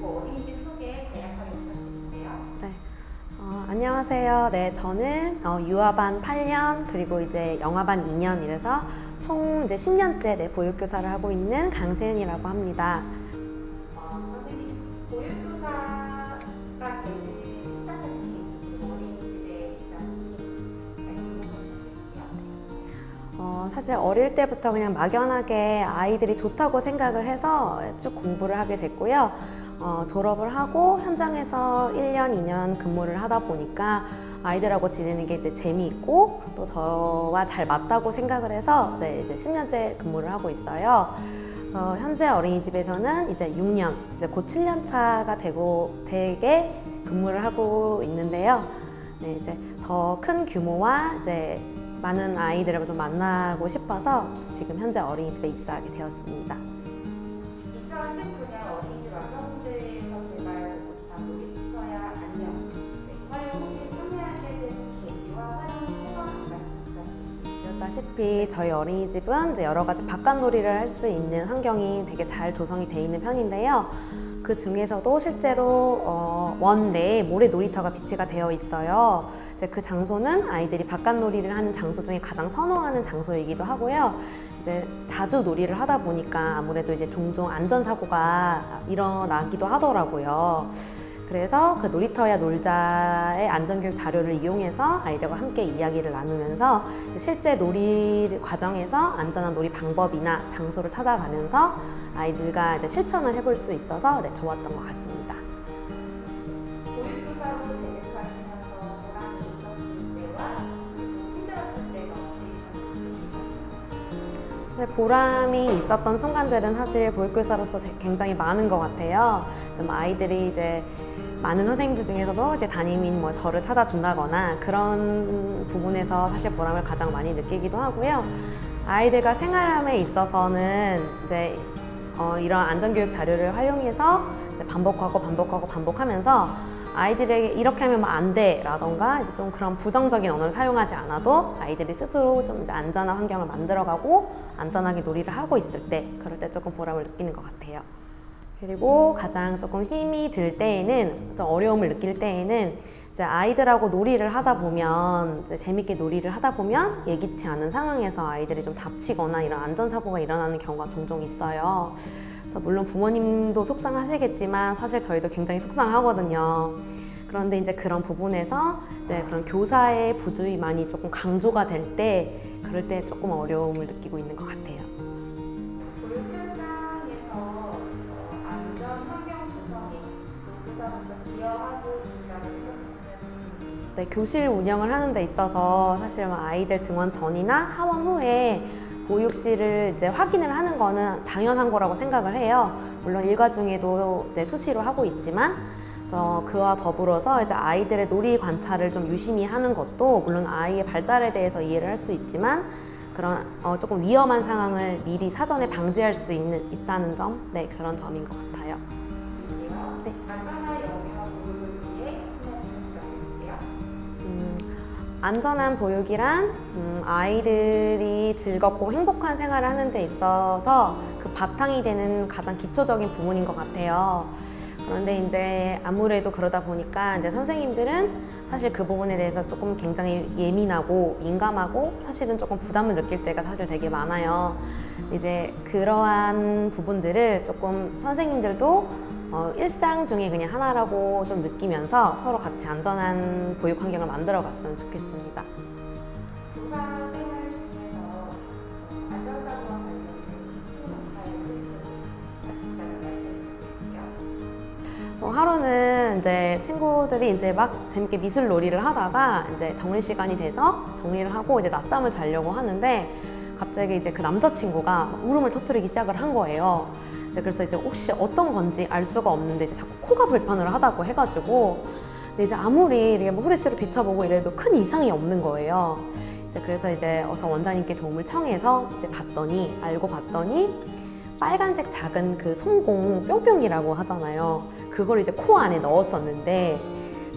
그리고 어린이집 소개 간략하게 부탁드릴게요. 네. 어, 안녕하세요. 네, 저는 어, 유아반 8년 그리고 이제 영아반 2년 이래서 총 이제 10년째 네, 보육교사를 하고 있는 강세은이라고 합니다. 어, 선생님, 보육교사가 시작하신 어린이집에 말씀 부탁드릴게요. 어, 사실 어릴 때부터 그냥 막연하게 아이들이 좋다고 생각을 해서 쭉 공부를 하게 됐고요. 어, 졸업을 하고 현장에서 1년, 2년 근무를 하다 보니까 아이들하고 지내는 게 이제 재미있고 또 저와 잘 맞다고 생각을 해서 네, 이제 10년째 근무를 하고 있어요. 어, 현재 어린이집에서는 이제 6년, 이제 곧 7년 차가 되고 되게 근무를 하고 있는데요. 네, 이제 더 큰 규모와 이제 많은 아이들을 좀 만나고 싶어서 지금 현재 어린이집에 입사하게 되었습니다. 2019년 보다시피 저희 어린이집은 이제 여러 가지 바깥놀이를 할 수 있는 환경이 되게 잘 조성이 돼 있는 편인데요. 그 중에서도 실제로 어, 원 내에 모래 놀이터가 비치가 되어 있어요. 이제 그 장소는 아이들이 바깥놀이를 하는 장소 중에 가장 선호하는 장소이기도 하고요. 이제 자주 놀이를 하다 보니까 아무래도 이제 종종 안전사고가 일어나기도 하더라고요. 그래서 그 놀이터야 놀자의 안전교육 자료를 이용해서 아이들과 함께 이야기를 나누면서 실제 놀이 과정에서 안전한 놀이 방법이나 장소를 찾아가면서 아이들과 이제 실천을 해볼 수 있어서 네, 좋았던 것 같습니다. 사실 보람이 있었던 순간들은 사실 보육교사로서 되- 굉장히 많은 것 같아요. 좀 아이들이 이제 많은 선생님들 중에서도 이제 담임인 뭐 저를 찾아준다거나 그런 부분에서 사실 보람을 가장 많이 느끼기도 하고요. 아이들과 생활함에 있어서는 이제 어, 이런 안전교육 자료를 활용해서 반복하고 반복하고 반복하면서 아이들에게 이렇게 하면 뭐안 돼 라던가 이제 좀 그런 부정적인 언어를 사용하지 않아도 아이들이 스스로 좀 이제 안전한 환경을 만들어가고 안전하게 놀이를 하고 있을 때 그럴 때 조금 보람을 느끼는 것 같아요. 그리고 가장 조금 힘이 들 때에는 좀 어려움을 느낄 때에는 이제 아이들하고 놀이를 하다 보면 이제 재밌게 놀이를 하다 보면 예기치 않은 상황에서 아이들이 좀 다치거나 이런 안전사고가 일어나는 경우가 종종 있어요. 그래서 물론 부모님도 속상하시겠지만 사실 저희도 굉장히 속상하거든요. 그런데 이제 그런 부분에서 이제 그런 교사의 부주의 많이 조금 강조가 될 때 그럴 때 조금 어려움을 느끼고 있는 것 같아요. 어, 네, 교실 운영을 하는 데 있어서 사실 뭐 아이들 등원 전이나 하원 후에 보육실을 이제 확인을 하는 거는 당연한 거라고 생각을 해요. 물론 일과 중에도 이제 수시로 하고 있지만 그래서 그와 더불어서 이제 아이들의 놀이 관찰을 좀 유심히 하는 것도 물론 아이의 발달에 대해서 이해를 할 수 있지만 그런 어, 조금 위험한 상황을 미리 사전에 방지할 수 있는 있다는 점, 네 그런 점인 것 같아요. 안전한 보육이란 음, 아이들이 즐겁고 행복한 생활을 하는 데 있어서 그 바탕이 되는 가장 기초적인 부분인 것 같아요. 그런데 이제 아무래도 그러다 보니까 이제 선생님들은 사실 그 부분에 대해서 조금 굉장히 예민하고 민감하고 사실은 조금 부담을 느낄 때가 사실 되게 많아요. 이제 그러한 부분들을 조금 선생님들도 어, 일상 중에 그냥 하나라고 좀 느끼면서 서로 같이 안전한 보육 환경을 만들어 갔으면 좋겠습니다. 하루는 이제 친구들이 이제 막 재밌게 미술 놀이를 하다가 이제 정리 시간이 돼서 정리를 하고 이제 낮잠을 자려고 하는데 갑자기 이제 그 남자친구가 막 울음을 터뜨리기 시작을 한 거예요. 이제 그래서 이제 혹시 어떤 건지 알 수가 없는데 이제 자꾸 코가 불편을 하다고 해가지고 근데 이제 아무리 이렇게 뭐 후레쉬로 비춰보고 이래도 큰 이상이 없는 거예요. 이제 그래서 이제 어서 원장님께 도움을 청해서 이제 봤더니 알고 봤더니 빨간색 작은 그 송공 뿅뿅이라고 하잖아요. 그걸 이제 코 안에 넣었었는데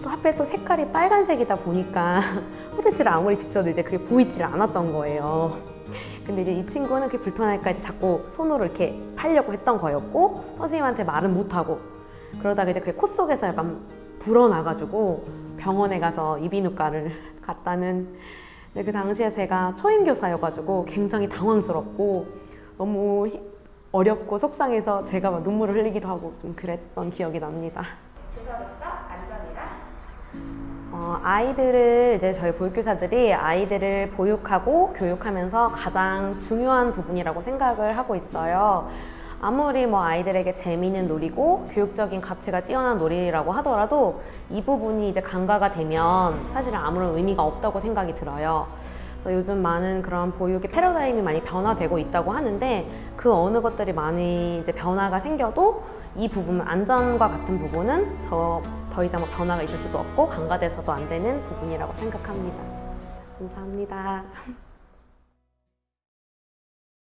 또 하필 또 색깔이 빨간색이다 보니까 후레쉬를 아무리 비춰도 이제 그게 보이질 않았던 거예요. 근데 이제 이 친구는 그게 불편할까 이제 자꾸 손으로 이렇게 팔려고 했던 거였고 선생님한테 말은 못하고 그러다가 이제 그게 코 속에서 약간 불어나가지고 병원에 가서 이비인후과를 갔다는 근데 그 당시에 제가 초임교사여가지고 굉장히 당황스럽고 너무 히- 어렵고 속상해서 제가 막 눈물을 흘리기도 하고 좀 그랬던 기억이 납니다. 아이들을 이제 저희 보육교사들이 아이들을 보육하고 교육하면서 가장 중요한 부분이라고 생각을 하고 있어요. 아무리 뭐 아이들에게 재미있는 놀이고 교육적인 가치가 뛰어난 놀이라고 하더라도 이 부분이 이제 간과가 되면 사실은 아무런 의미가 없다고 생각이 들어요. 그래서 요즘 많은 그런 보육의 패러다임이 많이 변화되고 있다고 하는데 그 어느 것들이 많이 이제 변화가 생겨도 이 부분 안전과 같은 부분은 저 더 이상 뭐 변화가 있을 수도 없고 간과돼서도 안 되는 부분이라고 생각합니다. 감사합니다.